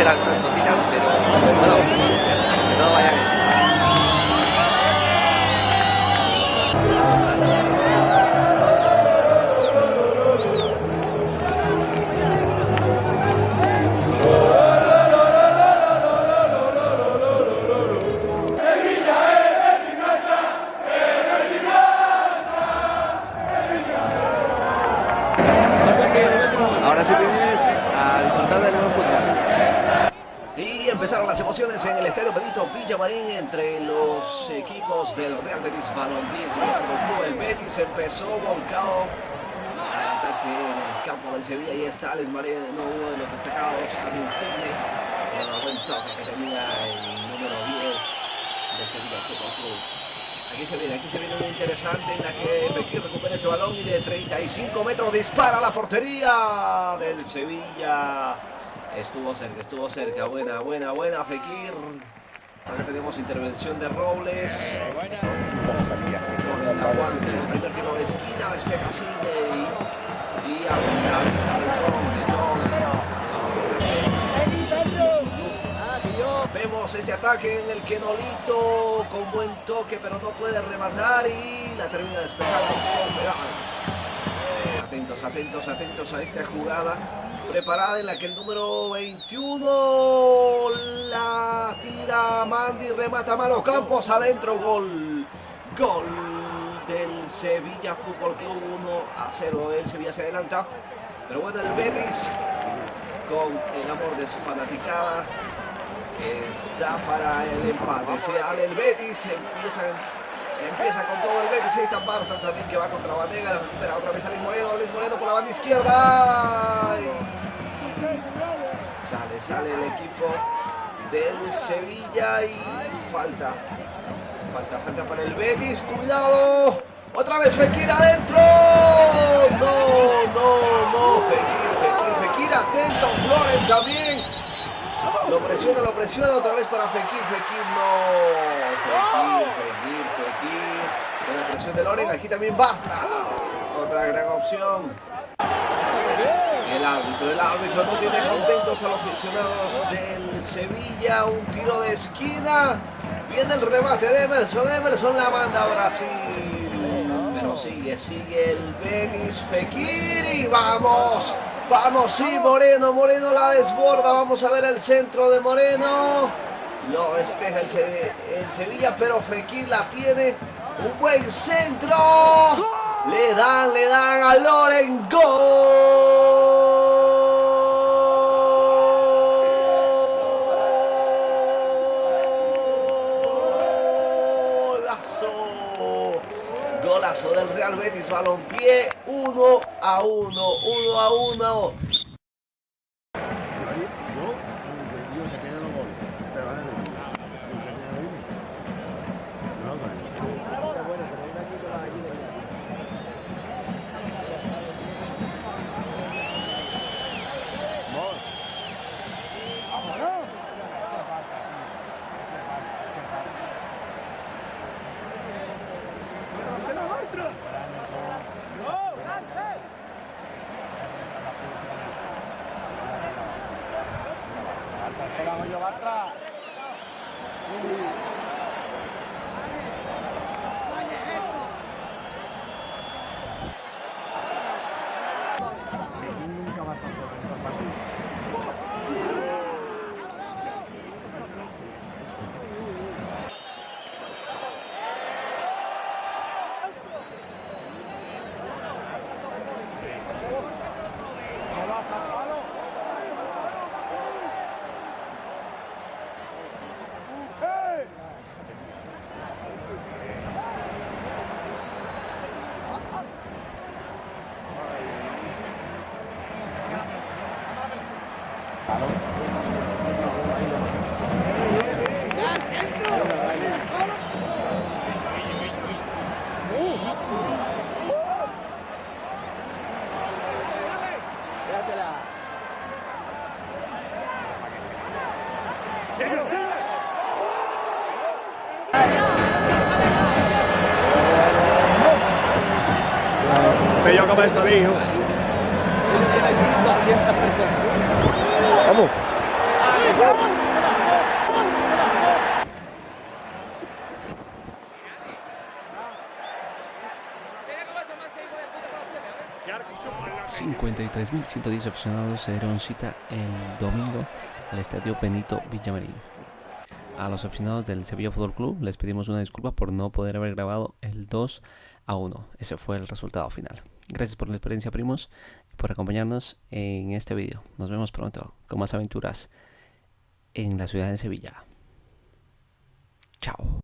ver algunas cositas, pero bueno, no vaya bien. Ahora sí, a disfrutar del nuevo fútbol. Y empezaron las emociones en el Estadio Benito Villamarín entre los equipos del Real Betis Balompié y Fútbol Club. El Betis empezó volcado ataque en el campo del Sevilla. Y está Alex Moreno, uno de los destacados, también Sidney. El buen toque que tenía el número 10 del Sevilla Fútbol Club. Aquí se viene, aquí se viene una interesante en la que Fekir recupera ese balón y de 35 metros dispara a la portería del Sevilla. Estuvo cerca, estuvo cerca. Buena, buena, buena Fekir. Acá tenemos intervención de Robles. Con el aguante del primer tiro de esquina, despeja Sidney. Ataque en el que Nolito con buen toque, pero no puede rematar y la termina despejando Solferán. Atentos, atentos, atentos a esta jugada preparada en la que el número 21 la tira Mandy, remata Malo Campos adentro, gol, gol del Sevilla Fútbol Club 1 a 0. El Sevilla se adelanta, pero bueno, el Betis con el amor de su fanaticada está para el empate. Se abre el Betis, empieza, empieza con todo el Betis. Ahí está Barton también que va contra Vanega. La recupera otra vez a Moreno. Luis Moreno por la banda izquierda. Sale, sale el equipo del Sevilla y falta. Falta, falta para el Betis. Cuidado. Otra vez Fekir adentro. No, no, no. Fekir, Fekir, Fekir. Atentos, Loren también. Lo presiona, lo presiona otra vez para Fekir, Fekir no. Fekir, Fekir, Fekir. La presión de Loren, aquí también Bartra. Otra gran opción. El árbitro, el árbitro no tiene contentos a los aficionados del Sevilla. Un tiro de esquina. Viene el remate de Emerson. Emerson la manda a Brasil. Pero sigue, sigue el Betis Fekir y vamos. Vamos, sí, Moreno, Moreno la desborda. Vamos a ver el centro de Moreno. Lo despeja el, el Sevilla, pero Fekir la tiene. Un buen centro. Le dan, le dan a Loren. Golazo. Golazo del Real Betis Balompié. 1 a 1. 1 a 1. Se la voglio Bartra. Nunca Bello hijo. hay 200 personas. Vamos. 53.110 aficionados se dieron cita el domingo al estadio Benito Villamarín. A los aficionados del Sevilla Fútbol Club les pedimos una disculpa por no poder haber grabado el 2 a 1. Ese fue el resultado final. Gracias por la experiencia, primos, y por acompañarnos en este video. Nos vemos pronto con más aventuras en la ciudad de Sevilla. Chao.